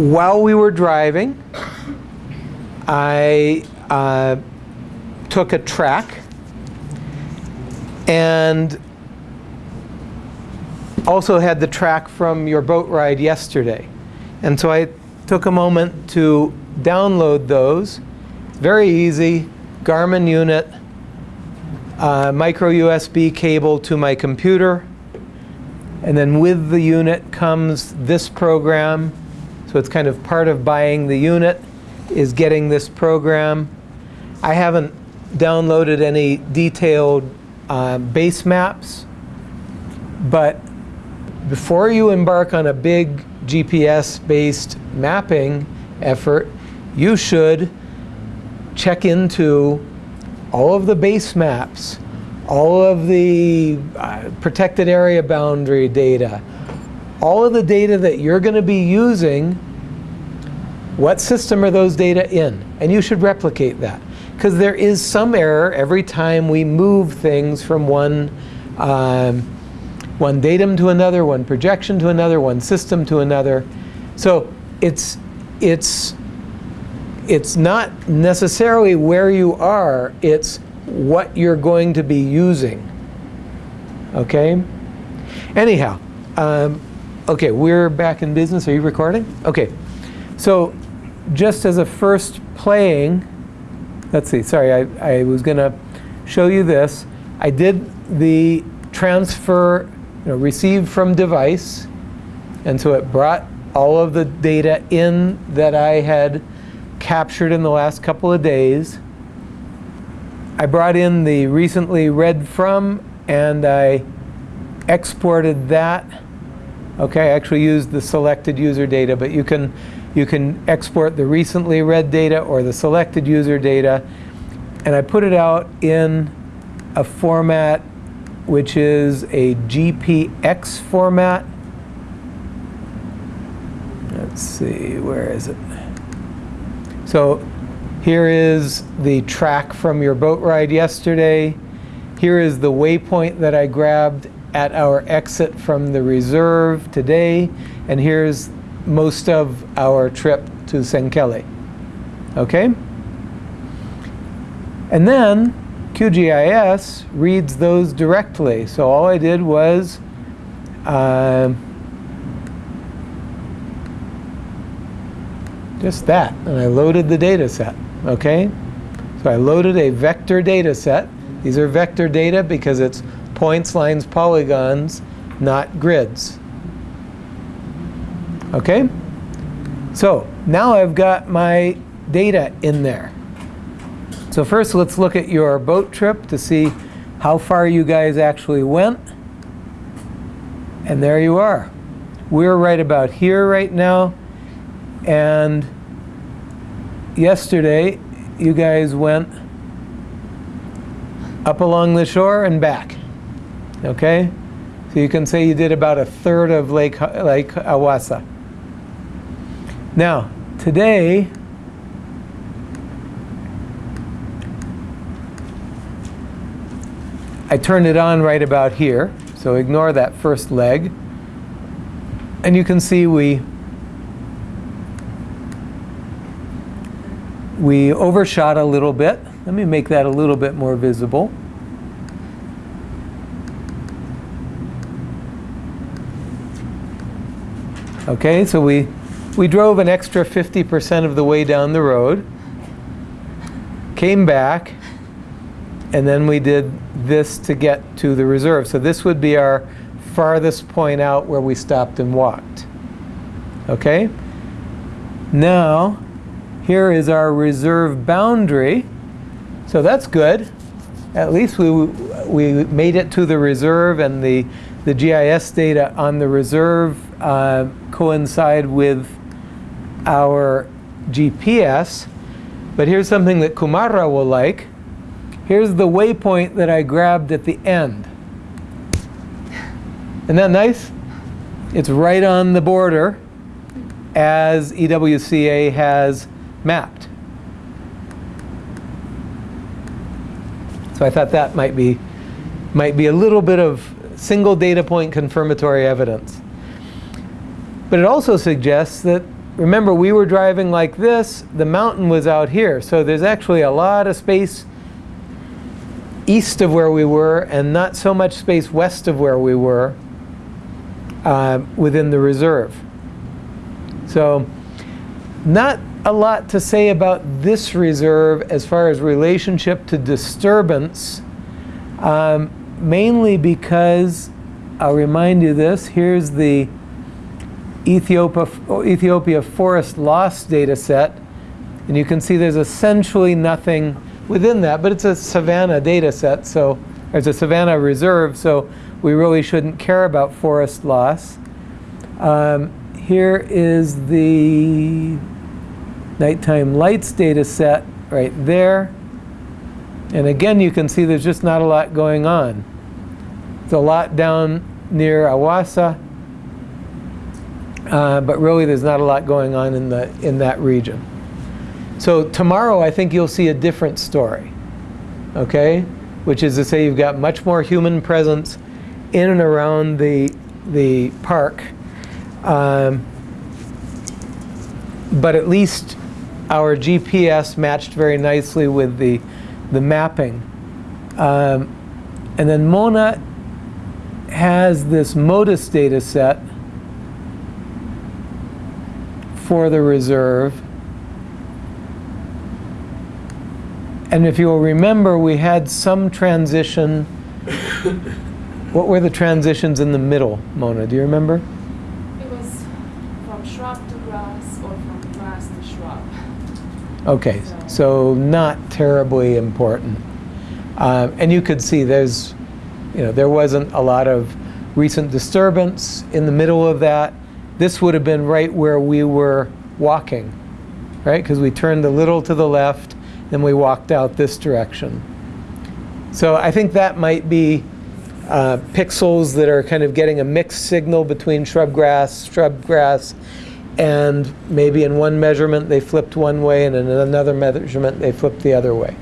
while we were driving, I uh, took a track and also had the track from your boat ride yesterday. And so I took a moment to download those. Very easy, Garmin unit, uh, micro USB cable to my computer. And then with the unit comes this program. So it's kind of part of buying the unit is getting this program. I haven't downloaded any detailed uh, base maps, but before you embark on a big GPS-based mapping effort, you should check into all of the base maps, all of the uh, protected area boundary data, all of the data that you're going to be using, what system are those data in? And you should replicate that. Because there is some error every time we move things from one, um, one datum to another, one projection to another, one system to another. So it's, it's, it's not necessarily where you are, it's what you're going to be using. Okay? Anyhow, um, okay, we're back in business. Are you recording? Okay. So just as a first playing, let's see, sorry, I, I was going to show you this. I did the transfer, you know, receive from device, and so it brought all of the data in that I had captured in the last couple of days. I brought in the recently read from, and I exported that. Okay, I actually used the selected user data, but you can you can export the recently read data or the selected user data. And I put it out in a format which is a GPX format. Let's see, where is it? So here is the track from your boat ride yesterday. Here is the waypoint that I grabbed at our exit from the reserve today. And here's most of our trip to Senkele. Okay? And then QGIS reads those directly. So all I did was uh, just that. And I loaded the data set. Okay? So I loaded a vector data set. These are vector data because it's points, lines, polygons, not grids. Okay? So now I've got my data in there. So first let's look at your boat trip to see how far you guys actually went. And there you are. We're right about here right now. And yesterday you guys went up along the shore and back. Okay? So you can say you did about a third of Lake, Lake Awasa. Now, today, I turned it on right about here, so ignore that first leg. And you can see we we overshot a little bit. Let me make that a little bit more visible. Okay, so we we drove an extra 50% of the way down the road, came back, and then we did this to get to the reserve. So this would be our farthest point out where we stopped and walked. Okay? Now, here is our reserve boundary. So that's good. At least we, we made it to the reserve and the, the GIS data on the reserve uh, coincide with our GPS. But here's something that Kumara will like. Here's the waypoint that I grabbed at the end. Isn't that nice? It's right on the border as EWCA has mapped. So I thought that might be, might be a little bit of single data point confirmatory evidence. But it also suggests that remember, we were driving like this. The mountain was out here. So there's actually a lot of space east of where we were and not so much space west of where we were uh, within the reserve. So not a lot to say about this reserve as far as relationship to disturbance, um, mainly because I'll remind you this, here's the Ethiopia, Ethiopia forest loss data set. And you can see there's essentially nothing within that, but it's a savanna data set, so there's a savanna reserve, so we really shouldn't care about forest loss. Um, here is the nighttime lights data set right there. And again, you can see there's just not a lot going on. There's a lot down near Awassa, uh, but really there's not a lot going on in, the, in that region. So tomorrow I think you'll see a different story, okay? Which is to say you've got much more human presence in and around the, the park. Um, but at least our GPS matched very nicely with the, the mapping. Um, and then Mona has this MODIS data set for the reserve. And if you'll remember, we had some transition. what were the transitions in the middle, Mona? Do you remember? It was from shrub to grass or from grass to shrub. Okay, so not terribly important. Um, and you could see there's, you know, there wasn't a lot of recent disturbance in the middle of that. This would have been right where we were walking, right? Because we turned a little to the left, then we walked out this direction. So I think that might be uh, pixels that are kind of getting a mixed signal between shrub grass, shrub grass, and maybe in one measurement they flipped one way and in another measurement they flipped the other way.